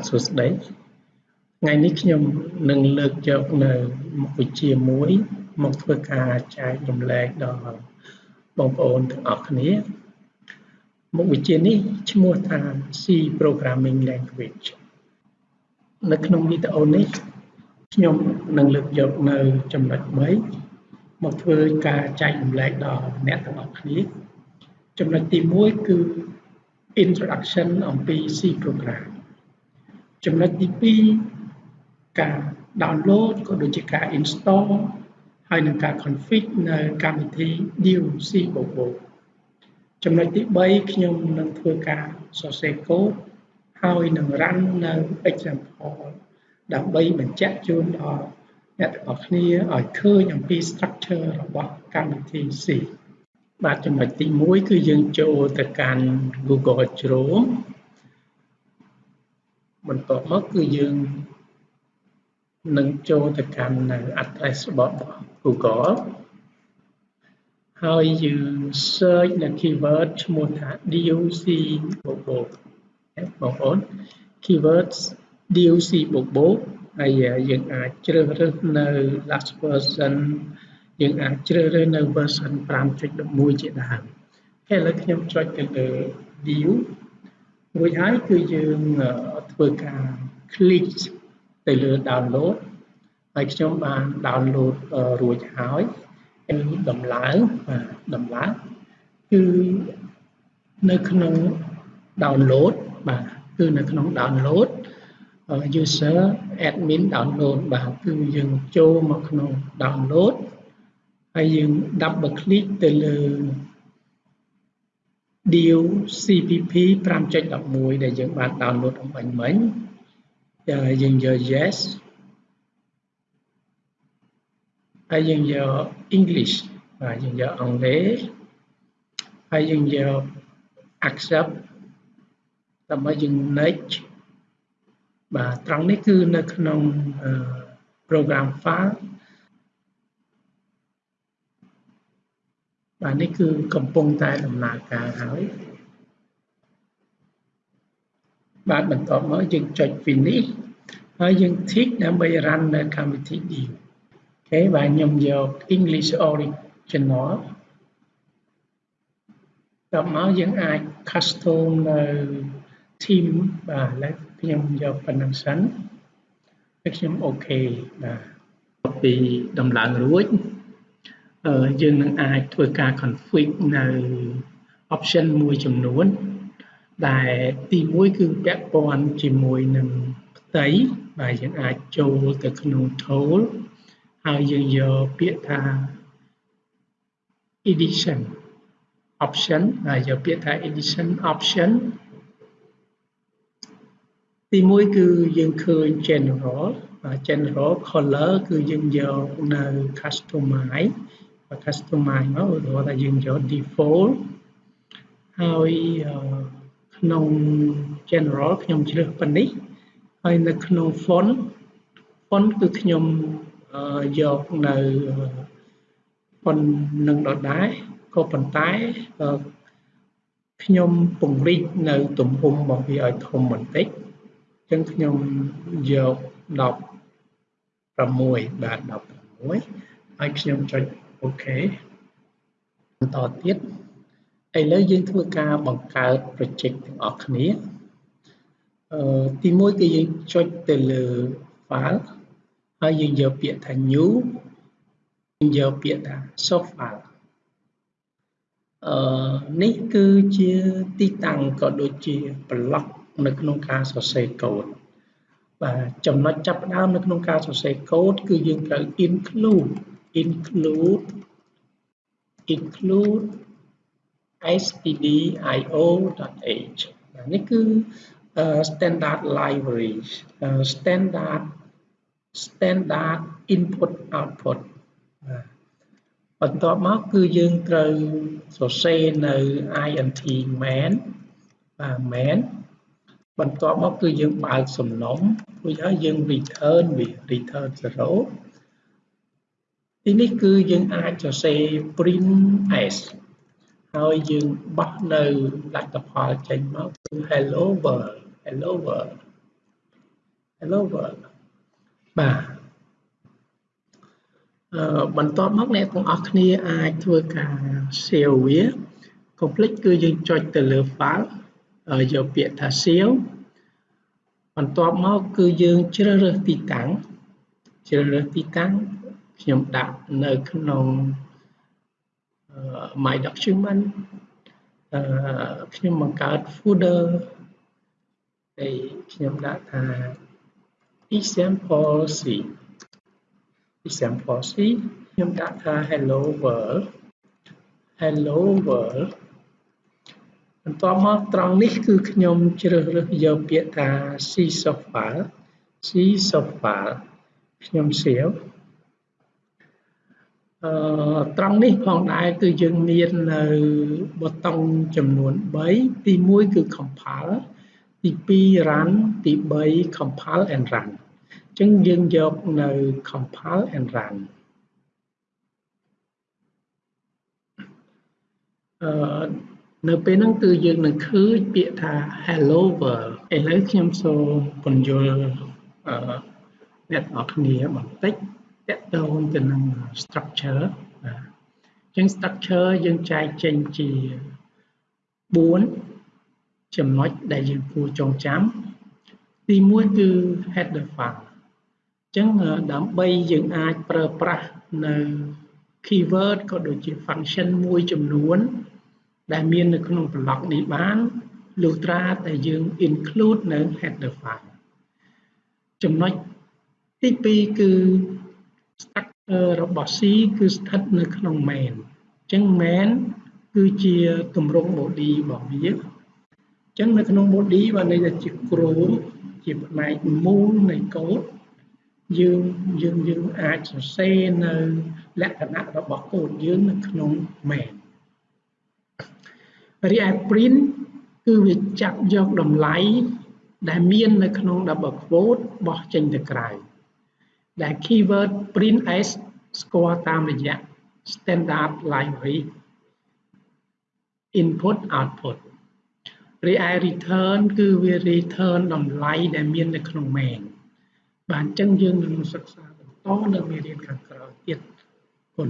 បាទសួស្តីថ្ងៃនេះខ្ញុំនឹងលើកយកនៅមុខវិជ្ជាមួយ មកធ្វើការចែករំលែកដល់បងប្អូនទាំងអស់គ្នាមុខវិជ្ជានេះឈ្មោះថា C Programming Language នៅក្នុងវីដេអូនេះខ្ញុំនឹងលើកយកនៅចំណុច3មកធ្វើការចែករំលែកដល់អ្នកទាំងអស់គ្នាចំណុចទី1គឺ introduction អំពី C program ចំណុចទី2ការ download ក៏ដូចជាការ install ហើយនឹងការ config នៅកម្មវិធី Dew C++ ចំណុចទី3ខ្ញុំនឹងធ្វើការសរសេរកូដហើយនឹង run នៅ example ដើម្បីបញ្ជាក់ជូនដល់អ្នកទាំងអស់គ្នាឲ្យឃើញអំពី structure របស់កម្មវិធី C បាទចំណុចទី1គឺយើងចូលទៅកាន់ Google Chrome បន្ទាប់មកគឺយើងនឹងចូលទៅកាន់នៅ address របស់ Google ហើយយើង search នៅ keyword ឈ្មោះថា DOC បូកបូកបងប្អូន keywords DOC បូកបូកហើយយើងអាចជ្រើសរើសនៅ last version យើងអាចជ្រើសរើសនៅ version 5.11ជាដើមហើយឥឡូវខ្ញុំចុចទៅលើ view រួចហើយគឺយើងធ្វើការ click ទៅលើ download ហើយខ្ញុំបាន download រួចហើយដំឡើងបាទដំឡើងគឺនៅក្នុង download បាទគឺនៅក្នុង download user admin download បាទគឺយើងចូលមកក្នុង download ហើយយើង double click ទៅលើ deal cpp 5.11ដែលយើងបាន download អំបញ្ញមិញយើងយក yes ហើយយើងយក English បាទយើងយកអង់គ្លេសហើយយើងយក accept ដើម្បីយើង next បាទត្រង់នេះគឺនៅក្នុង program file បាទនេះគឺកំពុងតែដំណើរការហើយបាទបន្ទាប់មកយើងចុច finish ហើយយើង tick ដើម្បី run នៅកម្មវិធី deal អូខេបាទខ្ញុំយក English original ដល់មកយើងអាច custom នៅ team បាទឥឡូវខ្ញុំយកប៉ុណ្្នឹងសិនហើយខ្ញុំអូខេបាទពីដំឡើងរួច យើងនឹងអាចធ្វើការ config នៅ option មួយចំនួន ដែលទី1គឺពាក់ព័ន្ធជាមួយនឹងផ្ទៃបាទយើងអាចចូលទៅក្នុង tool ហើយយើងយកពាក្យថា edition option ហើយយកពាក្យថា edition option ទី1គឺយើងឃើញ general general color គឺយើងយកនៅ customize customize មកឧទាហរណ៍ថាយើងយក default ហើយក្នុង general ខ្ញុំជ្រើសប៉ុណ្នេះហើយនៅក្នុង font font គឺខ្ញុំយកនៅ font នឹងដដែលក៏ប៉ុន្តែខ្ញុំពង្រីកនៅទំហំរបស់វាឲ្យធំបន្តិចអញ្ចឹងខ្ញុំយក16បាទ16ហើយខ្ញុំចុច អូខេបន្តទៀតឥឡូវយើងធ្វើការបង្កើត project ទាំងអស់គ្នាអឺទី1គឺយើងចុចទៅលើ file ហើយយើងយកពាក្យថា new យើងយកពាក្យថា source file អឺនេះគឺជាទីតាំងក៏ដូចជា block នៅក្នុងការសរសេរកូដបាទចំណុចចាប់ផ្ដើមនៅក្នុងការសរសេរកូដគឺយើងត្រូវ include include include stdio.h នេះគឺ standard library standard standard input output បន្ទាប់មកគឺយើងត្រូវសរសេរនៅ int main បាទ main បន្ទាប់មកគឺយើងបើកសំណុំរួចហើយយើង return វា return 0 ទីនេះគឺយើងអាចសរសេរ print s ហើយយើងបោះនៅលទ្ធផលចេញមកគឺ hello world hello world hello world បាទអឺបន្ទាប់មកអ្នកទាំងអស់គ្នាអាចធ្វើការ save វាកុំភ្លេចគឺយើងចុចទៅលើ file យកពាក្យថា save បន្ទាប់មកគឺយើងជ្រើសរើសទីតាំងជ្រើសរើសទីតាំង ខ្ញុំដាក់នៅក្នុង my document អឺខ្ញុំបង្កើត folder ហើយខ្ញុំដាក់ថា example c example c ខ្ញុំដាក់ថា hello world hello world បន្ទាប់មកត្រង់នេះគឺខ្ញុំជ្រើសរើសយកពាក្យថា C software C software ខ្ញុំ save អឺត្រង់នេះផងដែរគឺយើងមាននៅប៊ូតុងចំនួន3ទី1គឺ compile ទី2 run ទី3 compile and run អញ្ចឹងយើងយកនៅ compile and run អឺនៅពេលហ្នឹងគឺយើងនឹងឃើញពាក្យថា hello world ឥឡូវខ្ញុំសូមពន្យល់អឺអ្នកនរគ្នាបន្តិច តកតងទៅនឹង structure បាទអញ្ចឹង structure យើងចែកចេញជា4ចំណុចដែលយើងគួរចងចាំទី1គឺ header file អញ្ចឹងដើម្បីយើងអាចប្រើប្រាស់នៅ keyword ក៏ដូចជា function មួយចំនួន ដែលមាននៅក្នុង block នេះបានលុះត្រាតែយើង include នៅ header file ចំណុចទី2គឺ structure របស់ C គឺស្ថិតនៅក្នុង main អញ្ចឹង main គឺជាទម្រង់ body របស់វាអញ្ចឹងនៅក្នុង body បានន័យថាជាគ្រូជាផ្នែកមូលនៃកូដយើងយើងយើងអាចសរសេរនៅលក្ខណៈរបស់កូដយើងនៅក្នុង main រីឯ print គឺវាចាប់យកតម្លៃដែលមាននៅក្នុង double quote បោះចេញទៅក្រៅ ដែល keyword print s ស្គាល់តាមរយៈ standard library input output រីឯ return គឺវា return តម្លៃដែលមាននៅក្នុង main បាទអញ្ចឹងយើងនឹងសិក្សាបន្តនៅមេរៀនខាងក្រោយទៀតគុណ